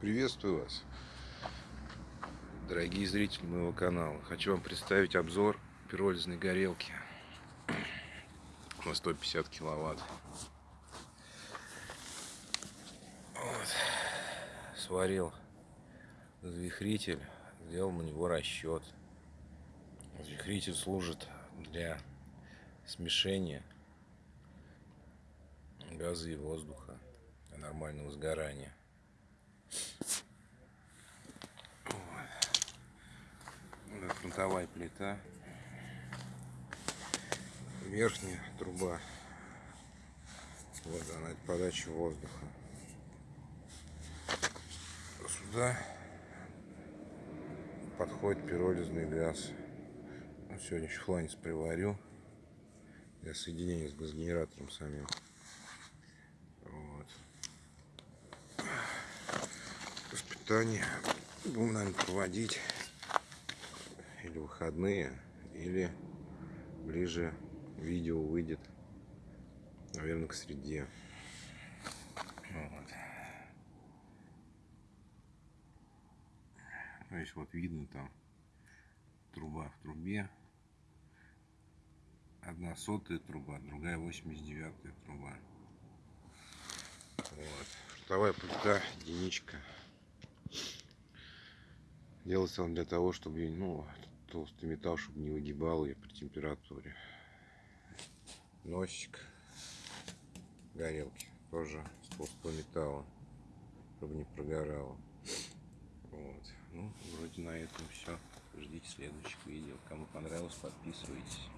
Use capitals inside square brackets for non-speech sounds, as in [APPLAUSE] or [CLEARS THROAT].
Приветствую вас, дорогие зрители моего канала. Хочу вам представить обзор пиролизной горелки [CLEARS THROAT] на 150 киловатт. Вот. Сварил взвихритель, сделал на него расчет. Взвихритель служит для смешения газа и воздуха для нормального сгорания. Вот. Фронтовая плита. Верхняя труба. Вот она, подача воздуха. Сюда подходит пиролизный газ. Ну, сегодня еще фланец приварю для соединения с газогенератором самим. Вот. Воспитание будем, наверное, проводить или выходные, или ближе видео выйдет, наверное, к среде. Вот. То есть вот видно там труба в трубе. Одна сотая труба, другая 89 труба. Вот. Шутовая плита, единичка. Делается он для того, чтобы ну, толстый металл, чтобы не выгибал ее при температуре. Носик горелки тоже из толстого металла, чтобы не прогорало. Вот. Ну, вроде на этом все. Ждите следующих видео. Кому понравилось, подписывайтесь.